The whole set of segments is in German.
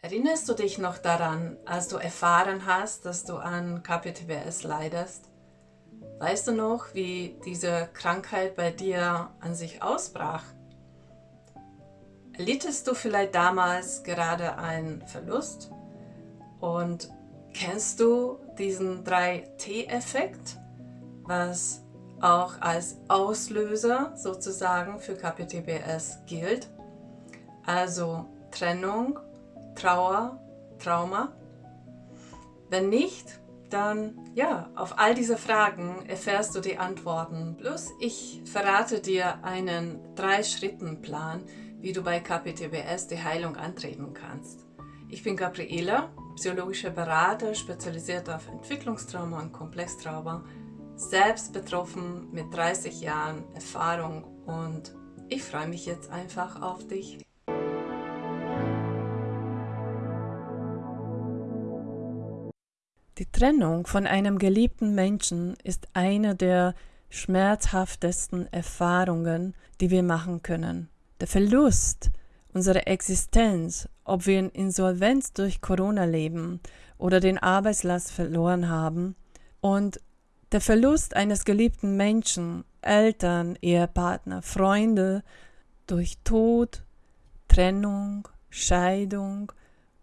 Erinnerst du dich noch daran, als du erfahren hast, dass du an KPTBS leidest? Weißt du noch, wie diese Krankheit bei dir an sich ausbrach? Erlittest du vielleicht damals gerade einen Verlust? Und kennst du diesen 3T-Effekt, was auch als Auslöser sozusagen für KPTBS gilt? Also Trennung, Trauer, Trauma? Wenn nicht, dann ja, auf all diese Fragen erfährst du die Antworten. Plus ich verrate dir einen Drei-Schritten-Plan, wie du bei KPTBS die Heilung antreten kannst. Ich bin Gabriela, psychologischer Berater, spezialisiert auf Entwicklungstrauma und Komplextrauma, selbst betroffen mit 30 Jahren Erfahrung und ich freue mich jetzt einfach auf dich. Die Trennung von einem geliebten Menschen ist eine der schmerzhaftesten Erfahrungen, die wir machen können. Der Verlust unserer Existenz, ob wir in Insolvenz durch Corona leben oder den Arbeitslast verloren haben, und der Verlust eines geliebten Menschen, Eltern, Ehepartner, Freunde durch Tod, Trennung, Scheidung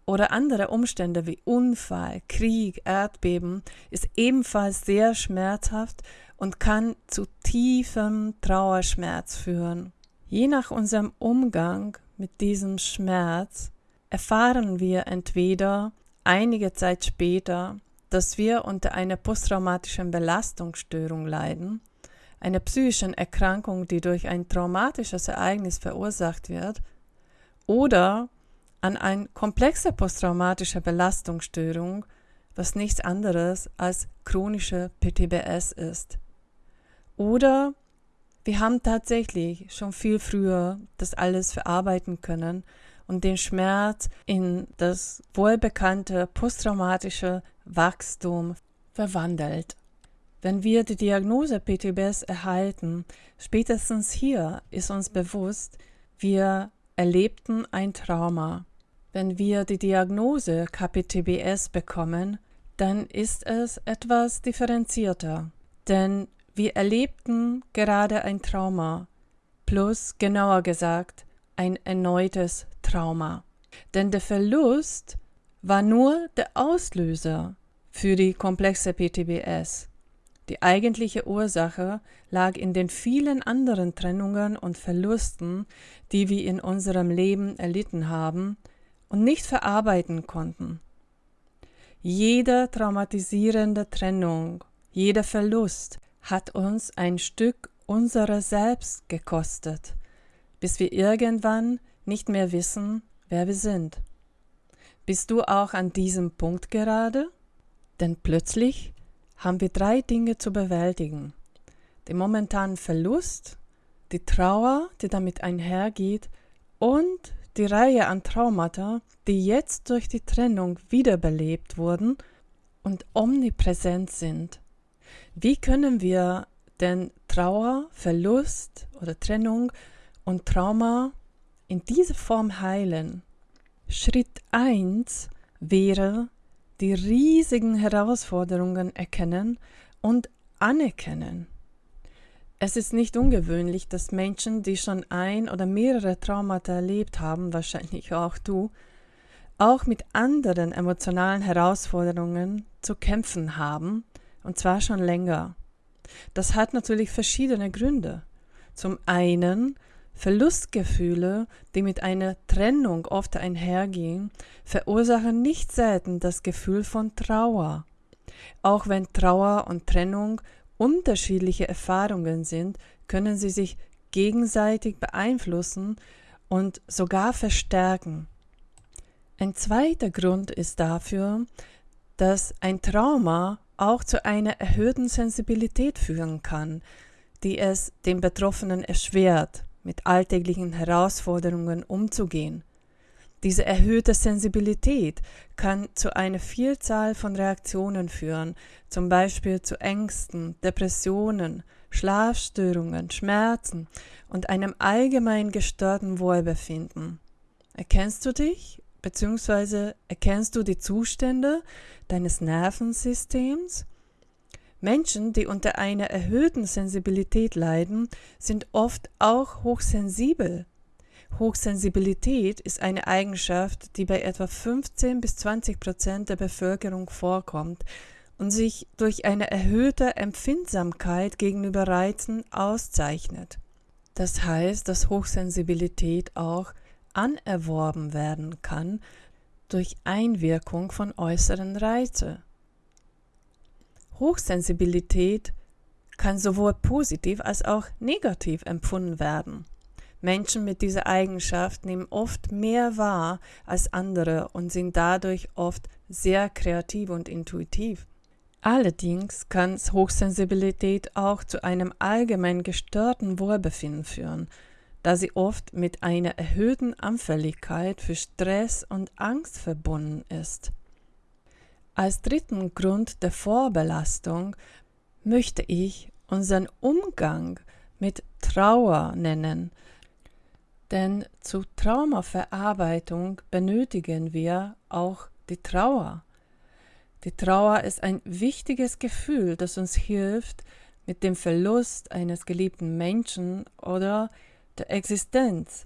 oder andere Umstände wie Unfall, Krieg, Erdbeben ist ebenfalls sehr schmerzhaft und kann zu tiefem Trauerschmerz führen. Je nach unserem Umgang mit diesem Schmerz erfahren wir entweder einige Zeit später, dass wir unter einer posttraumatischen Belastungsstörung leiden, einer psychischen Erkrankung, die durch ein traumatisches Ereignis verursacht wird, oder an eine komplexe posttraumatische Belastungsstörung, was nichts anderes als chronische PTBS ist. Oder wir haben tatsächlich schon viel früher das alles verarbeiten können und den Schmerz in das wohlbekannte posttraumatische Wachstum verwandelt. Wenn wir die Diagnose PTBS erhalten, spätestens hier ist uns bewusst, wir erlebten ein Trauma. Wenn wir die Diagnose KPTBS bekommen, dann ist es etwas differenzierter, denn wir erlebten gerade ein Trauma, plus genauer gesagt ein erneutes Trauma. Denn der Verlust war nur der Auslöser für die komplexe PTBS. Die eigentliche Ursache lag in den vielen anderen Trennungen und Verlusten, die wir in unserem Leben erlitten haben, und nicht verarbeiten konnten. Jede traumatisierende Trennung, jeder Verlust hat uns ein Stück unserer selbst gekostet, bis wir irgendwann nicht mehr wissen, wer wir sind. Bist du auch an diesem Punkt gerade? Denn plötzlich haben wir drei Dinge zu bewältigen. Den momentanen Verlust, die Trauer, die damit einhergeht, und die Reihe an Traumata, die jetzt durch die Trennung wiederbelebt wurden und omnipräsent sind. Wie können wir denn Trauer, Verlust oder Trennung und Trauma in dieser Form heilen? Schritt 1 wäre die riesigen Herausforderungen erkennen und anerkennen. Es ist nicht ungewöhnlich, dass Menschen, die schon ein oder mehrere Traumata erlebt haben, wahrscheinlich auch du, auch mit anderen emotionalen Herausforderungen zu kämpfen haben, und zwar schon länger. Das hat natürlich verschiedene Gründe. Zum einen Verlustgefühle, die mit einer Trennung oft einhergehen, verursachen nicht selten das Gefühl von Trauer. Auch wenn Trauer und Trennung unterschiedliche Erfahrungen sind, können sie sich gegenseitig beeinflussen und sogar verstärken. Ein zweiter Grund ist dafür, dass ein Trauma auch zu einer erhöhten Sensibilität führen kann, die es dem Betroffenen erschwert, mit alltäglichen Herausforderungen umzugehen. Diese erhöhte Sensibilität kann zu einer Vielzahl von Reaktionen führen, zum Beispiel zu Ängsten, Depressionen, Schlafstörungen, Schmerzen und einem allgemein gestörten Wohlbefinden. Erkennst du dich bzw. erkennst du die Zustände deines Nervensystems? Menschen, die unter einer erhöhten Sensibilität leiden, sind oft auch hochsensibel. Hochsensibilität ist eine Eigenschaft, die bei etwa 15 bis 20 Prozent der Bevölkerung vorkommt und sich durch eine erhöhte Empfindsamkeit gegenüber Reizen auszeichnet. Das heißt, dass Hochsensibilität auch anerworben werden kann durch Einwirkung von äußeren Reize. Hochsensibilität kann sowohl positiv als auch negativ empfunden werden. Menschen mit dieser Eigenschaft nehmen oft mehr wahr als andere und sind dadurch oft sehr kreativ und intuitiv. Allerdings kann Hochsensibilität auch zu einem allgemein gestörten Wohlbefinden führen, da sie oft mit einer erhöhten Anfälligkeit für Stress und Angst verbunden ist. Als dritten Grund der Vorbelastung möchte ich unseren Umgang mit Trauer nennen, denn zur Traumaverarbeitung benötigen wir auch die Trauer. Die Trauer ist ein wichtiges Gefühl, das uns hilft, mit dem Verlust eines geliebten Menschen oder der Existenz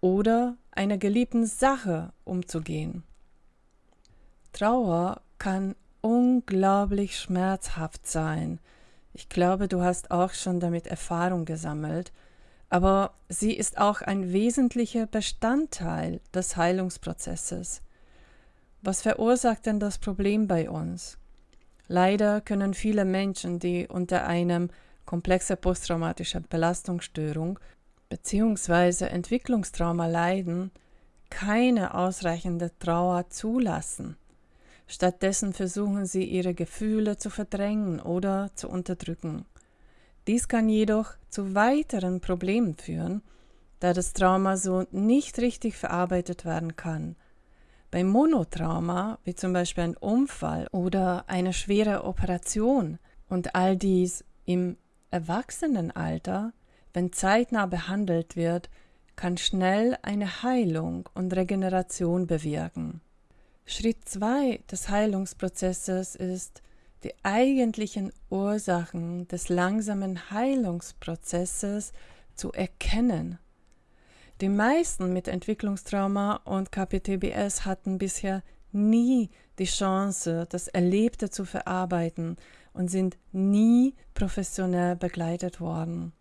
oder einer geliebten Sache umzugehen. Trauer kann unglaublich schmerzhaft sein. Ich glaube, du hast auch schon damit Erfahrung gesammelt, aber sie ist auch ein wesentlicher Bestandteil des Heilungsprozesses. Was verursacht denn das Problem bei uns? Leider können viele Menschen, die unter einem komplexer posttraumatischer Belastungsstörung bzw. Entwicklungstrauma leiden, keine ausreichende Trauer zulassen. Stattdessen versuchen sie ihre Gefühle zu verdrängen oder zu unterdrücken. Dies kann jedoch zu weiteren Problemen führen, da das Trauma so nicht richtig verarbeitet werden kann bei Monotrauma, wie zum Beispiel ein Unfall oder eine schwere Operation und all dies im Erwachsenenalter, wenn zeitnah behandelt wird, kann schnell eine Heilung und Regeneration bewirken. Schritt 2 des Heilungsprozesses ist, die eigentlichen Ursachen des langsamen Heilungsprozesses zu erkennen die meisten mit Entwicklungstrauma und KPTBS hatten bisher nie die Chance, das Erlebte zu verarbeiten und sind nie professionell begleitet worden.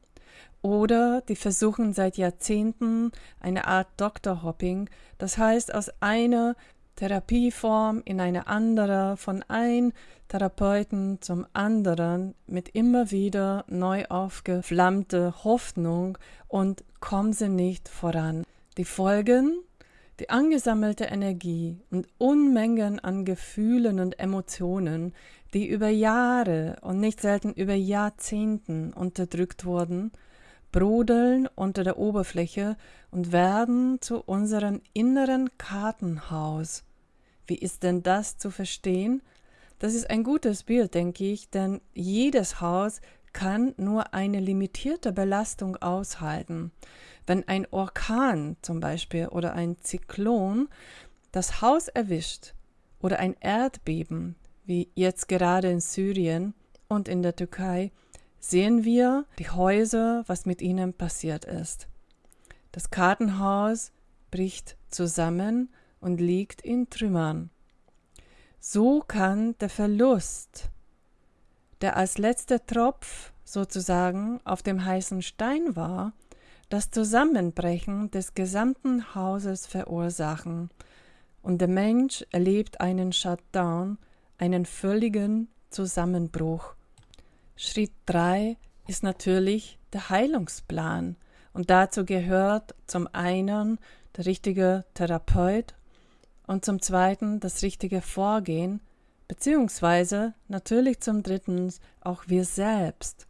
Oder die versuchen seit Jahrzehnten eine Art Doktorhopping, das heißt aus einer Therapieform in eine andere, von ein Therapeuten zum anderen mit immer wieder neu aufgeflammte Hoffnung und kommen sie nicht voran. Die Folgen? Die angesammelte Energie und Unmengen an Gefühlen und Emotionen, die über Jahre und nicht selten über Jahrzehnten unterdrückt wurden, brodeln unter der Oberfläche und werden zu unserem inneren Kartenhaus. Wie ist denn das zu verstehen? Das ist ein gutes Bild, denke ich, denn jedes Haus kann nur eine limitierte Belastung aushalten. Wenn ein Orkan zum Beispiel oder ein Zyklon das Haus erwischt oder ein Erdbeben, wie jetzt gerade in Syrien und in der Türkei, sehen wir die Häuser, was mit ihnen passiert ist. Das Kartenhaus bricht zusammen und liegt in Trümmern. So kann der Verlust, der als letzter Tropf sozusagen auf dem heißen Stein war, das Zusammenbrechen des gesamten Hauses verursachen, und der Mensch erlebt einen Shutdown, einen völligen Zusammenbruch. Schritt 3 ist natürlich der Heilungsplan und dazu gehört zum einen der richtige Therapeut und zum zweiten das richtige Vorgehen, beziehungsweise natürlich zum dritten auch wir selbst.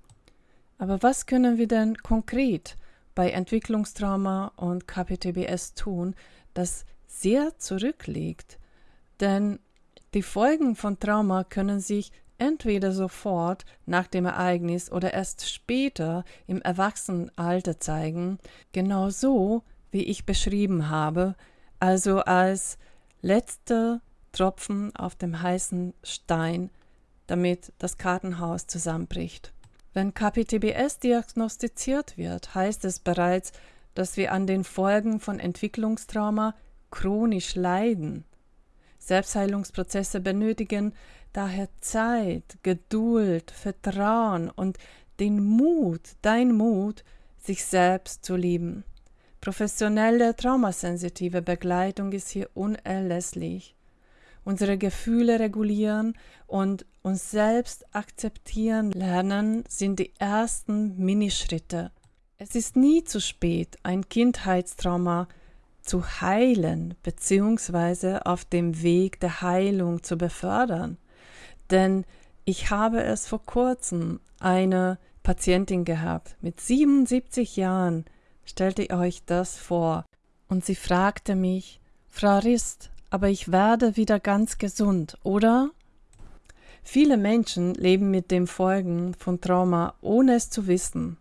Aber was können wir denn konkret bei Entwicklungstrauma und KPTBS tun, das sehr zurückliegt? Denn die Folgen von Trauma können sich entweder sofort nach dem Ereignis oder erst später im Erwachsenenalter zeigen, genau so, wie ich beschrieben habe, also als letzter Tropfen auf dem heißen Stein, damit das Kartenhaus zusammenbricht. Wenn KPTBS diagnostiziert wird, heißt es bereits, dass wir an den Folgen von Entwicklungstrauma chronisch leiden. Selbstheilungsprozesse benötigen daher Zeit, Geduld, Vertrauen und den Mut, dein Mut, sich selbst zu lieben. Professionelle traumasensitive Begleitung ist hier unerlässlich. Unsere Gefühle regulieren und uns selbst akzeptieren lernen sind die ersten Minischritte. Es ist nie zu spät, ein Kindheitstrauma zu heilen bzw. auf dem Weg der Heilung zu befördern. Denn ich habe es vor kurzem eine Patientin gehabt mit 77 Jahren, stellte euch das vor, und sie fragte mich, Frau Rist, aber ich werde wieder ganz gesund, oder? Viele Menschen leben mit den Folgen von Trauma, ohne es zu wissen.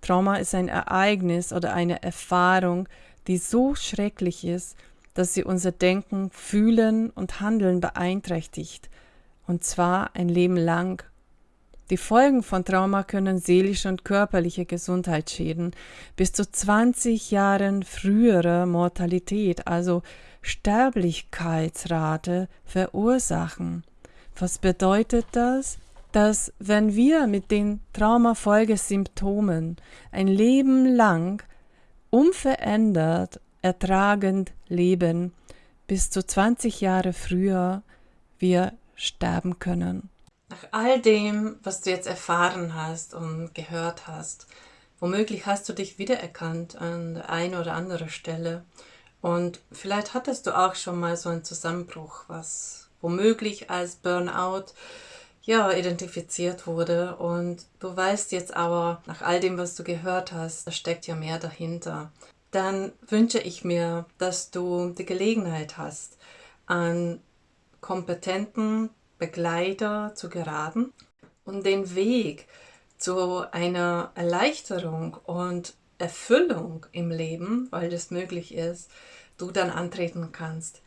Trauma ist ein Ereignis oder eine Erfahrung, die so schrecklich ist, dass sie unser Denken, Fühlen und Handeln beeinträchtigt, und zwar ein Leben lang. Die Folgen von Trauma können seelische und körperliche Gesundheitsschäden bis zu 20 Jahren frühere Mortalität, also Sterblichkeitsrate, verursachen. Was bedeutet das? Dass wenn wir mit den Traumafolgesymptomen ein Leben lang unverändert ertragend leben, bis zu 20 Jahre früher wir sterben können. Nach all dem, was du jetzt erfahren hast und gehört hast, womöglich hast du dich wiedererkannt an der einen oder anderen Stelle. Und vielleicht hattest du auch schon mal so einen Zusammenbruch, was womöglich als Burnout ja, identifiziert wurde. Und du weißt jetzt aber, nach all dem, was du gehört hast, da steckt ja mehr dahinter. Dann wünsche ich mir, dass du die Gelegenheit hast, an kompetenten Begleiter zu geraten und den Weg zu einer Erleichterung und Erfüllung im Leben, weil das möglich ist, du dann antreten kannst.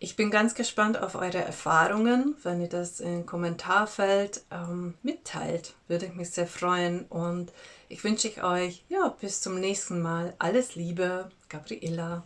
Ich bin ganz gespannt auf eure Erfahrungen. Wenn ihr das im Kommentarfeld ähm, mitteilt, würde ich mich sehr freuen. Und ich wünsche euch ja, bis zum nächsten Mal alles Liebe, Gabriela.